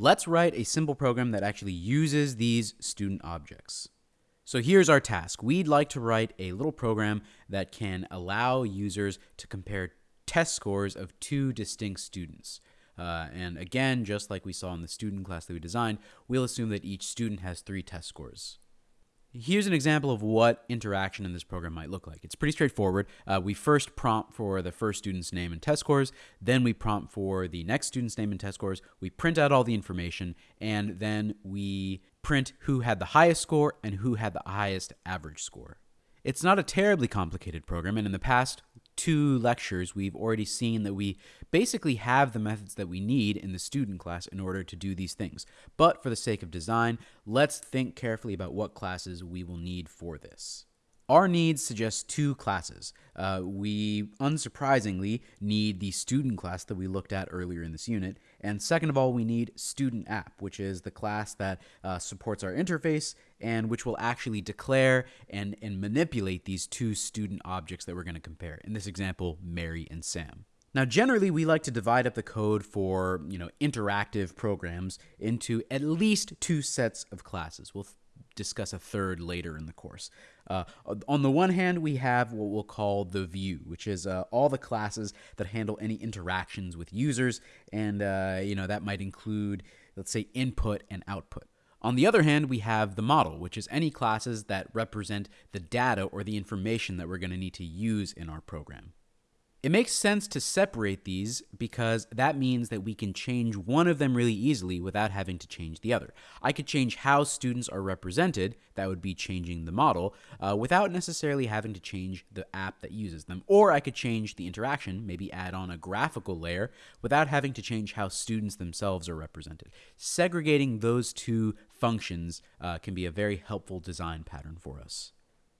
Let's write a simple program that actually uses these student objects. So here's our task. We'd like to write a little program that can allow users to compare test scores of two distinct students. Uh, and again, just like we saw in the student class that we designed, we'll assume that each student has three test scores. Here's an example of what interaction in this program might look like. It's pretty straightforward. Uh, we first prompt for the first student's name and test scores, then we prompt for the next student's name and test scores, we print out all the information, and then we print who had the highest score and who had the highest average score. It's not a terribly complicated program, and in the past two lectures, we've already seen that we basically have the methods that we need in the student class in order to do these things. But for the sake of design, let's think carefully about what classes we will need for this. Our needs suggest two classes. Uh, we, unsurprisingly, need the student class that we looked at earlier in this unit. And second of all, we need student app, which is the class that uh, supports our interface and which will actually declare and, and manipulate these two student objects that we're going to compare. In this example, Mary and Sam. Now, generally, we like to divide up the code for, you know, interactive programs into at least two sets of classes. We'll discuss a third later in the course. Uh, on the one hand, we have what we'll call the view, which is uh, all the classes that handle any interactions with users, and uh, you know that might include, let's say, input and output. On the other hand, we have the model, which is any classes that represent the data or the information that we're going to need to use in our program. It makes sense to separate these because that means that we can change one of them really easily without having to change the other. I could change how students are represented, that would be changing the model, uh, without necessarily having to change the app that uses them. Or I could change the interaction, maybe add on a graphical layer, without having to change how students themselves are represented. Segregating those two functions uh, can be a very helpful design pattern for us.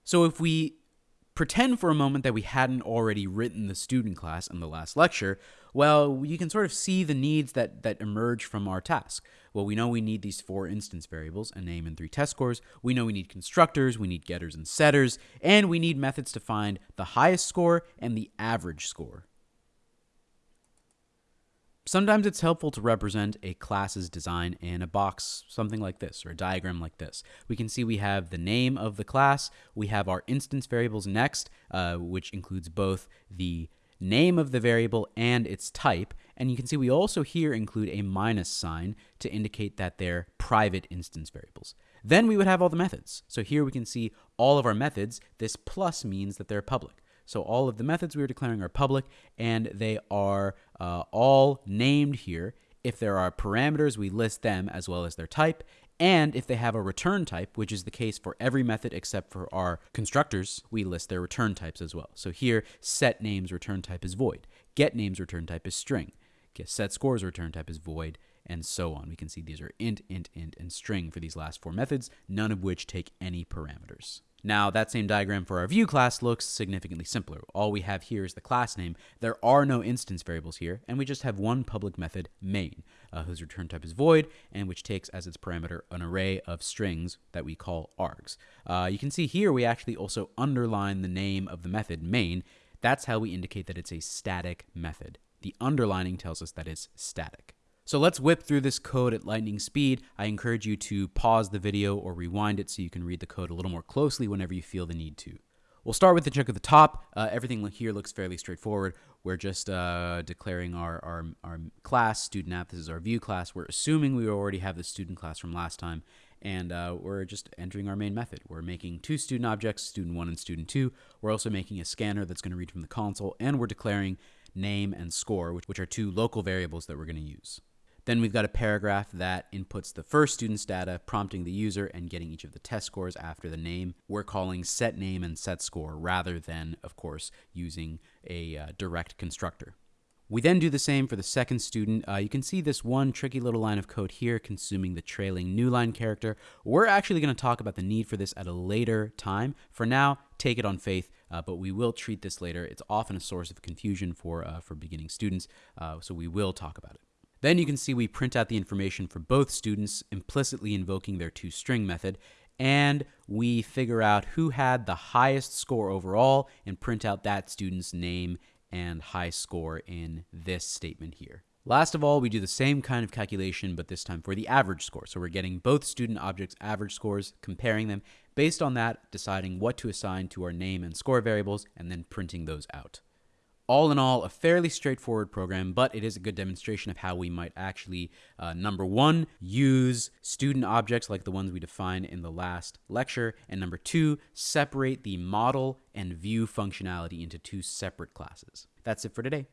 So if we pretend for a moment that we hadn't already written the student class in the last lecture, well, you can sort of see the needs that, that emerge from our task. Well, we know we need these four instance variables, a name and three test scores. We know we need constructors, we need getters and setters, and we need methods to find the highest score and the average score. Sometimes it's helpful to represent a class's design in a box, something like this, or a diagram like this. We can see we have the name of the class, we have our instance variables next, uh, which includes both the name of the variable and its type, and you can see we also here include a minus sign to indicate that they're private instance variables. Then we would have all the methods. So here we can see all of our methods. This plus means that they're public. So all of the methods we are declaring are public, and they are uh, all named here. If there are parameters, we list them as well as their type. And if they have a return type, which is the case for every method except for our constructors, we list their return types as well. So here, set names return type is void, get names return type is string, get set scores return type is void, and so on. We can see these are int, int, int, and string for these last four methods, none of which take any parameters. Now, that same diagram for our view class looks significantly simpler. All we have here is the class name. There are no instance variables here, and we just have one public method, main, uh, whose return type is void, and which takes as its parameter an array of strings that we call args. Uh, you can see here we actually also underline the name of the method, main. That's how we indicate that it's a static method. The underlining tells us that it's static. So let's whip through this code at lightning speed. I encourage you to pause the video or rewind it so you can read the code a little more closely whenever you feel the need to. We'll start with the chunk at the top. Uh, everything here looks fairly straightforward. We're just uh, declaring our, our, our class, student app. This is our view class. We're assuming we already have the student class from last time. And uh, we're just entering our main method. We're making two student objects, student one and student two. We're also making a scanner that's going to read from the console. And we're declaring name and score, which, which are two local variables that we're going to use. Then we've got a paragraph that inputs the first student's data, prompting the user and getting each of the test scores after the name. We're calling set name and set score rather than, of course, using a uh, direct constructor. We then do the same for the second student. Uh, you can see this one tricky little line of code here consuming the trailing new line character. We're actually going to talk about the need for this at a later time. For now, take it on faith, uh, but we will treat this later. It's often a source of confusion for, uh, for beginning students, uh, so we will talk about it. Then you can see we print out the information for both students, implicitly invoking their toString method, and we figure out who had the highest score overall and print out that student's name and high score in this statement here. Last of all, we do the same kind of calculation, but this time for the average score. So we're getting both student objects' average scores, comparing them, based on that, deciding what to assign to our name and score variables, and then printing those out. All in all, a fairly straightforward program, but it is a good demonstration of how we might actually, uh, number one, use student objects like the ones we defined in the last lecture, and number two, separate the model and view functionality into two separate classes. That's it for today.